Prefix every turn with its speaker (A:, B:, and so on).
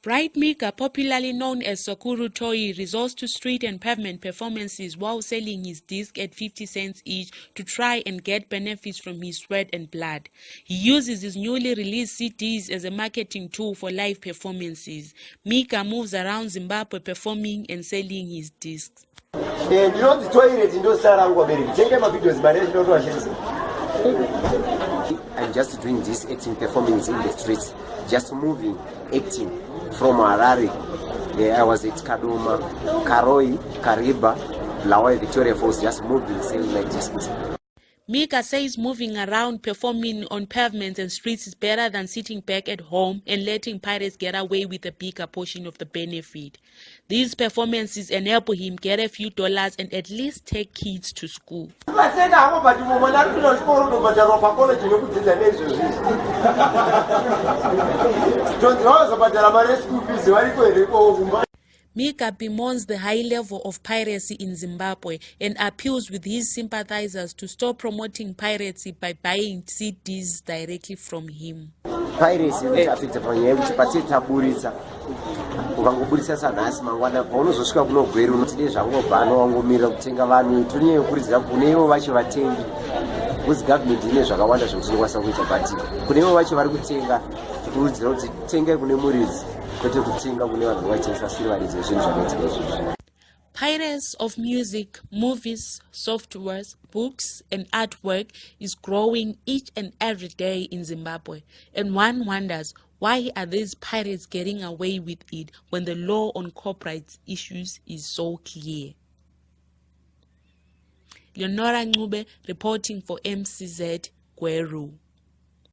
A: Bright Mika, popularly known as Sakuru Toy, resorts to street and pavement performances while selling his disc at 50 cents each to try and get benefits from his sweat and blood. He uses his newly released CDs as a marketing tool for live performances. Mika moves around Zimbabwe performing and selling his discs.
B: i'm just doing this acting performance in the streets just moving acting from harare yeah, i was at kadoma karoi kariba lawai victoria falls just moving selling like this
A: Mika says moving around performing on pavements and streets is better than sitting back at home and letting pirates get away with a bigger portion of the benefit. These performances enable him get a few dollars and at least take kids to school. Mika bemoans the high level of piracy in Zimbabwe and appeals with his sympathizers to stop promoting piracy by buying CDs directly from him.
B: Piracy inotiafecta panyaya yekuti patie taburitsa ukangoburitsa sanhasi mangwana paunozosvika kunogweri unotide zvangobhana wangomirira kutenga vanhu tonyaya yekurudzira kune ivo vacho vatengi kuzi gavhumendi ine zvakawanda zvekuti inokwanisa kuita but kune ivo vacho vari kutenga tikurudzira kuti tengai kune muridzi kwete kutenga kune vanhu vaitengesa sirivaridzo yezvinhu zvakaitika izvozvo
A: Pirates of music, movies, softwares, books, and artwork is growing each and every day in Zimbabwe. And one wonders, why are these pirates getting away with it when the law on copyright issues is so clear? Leonora Ngube reporting for MCZ Gweru.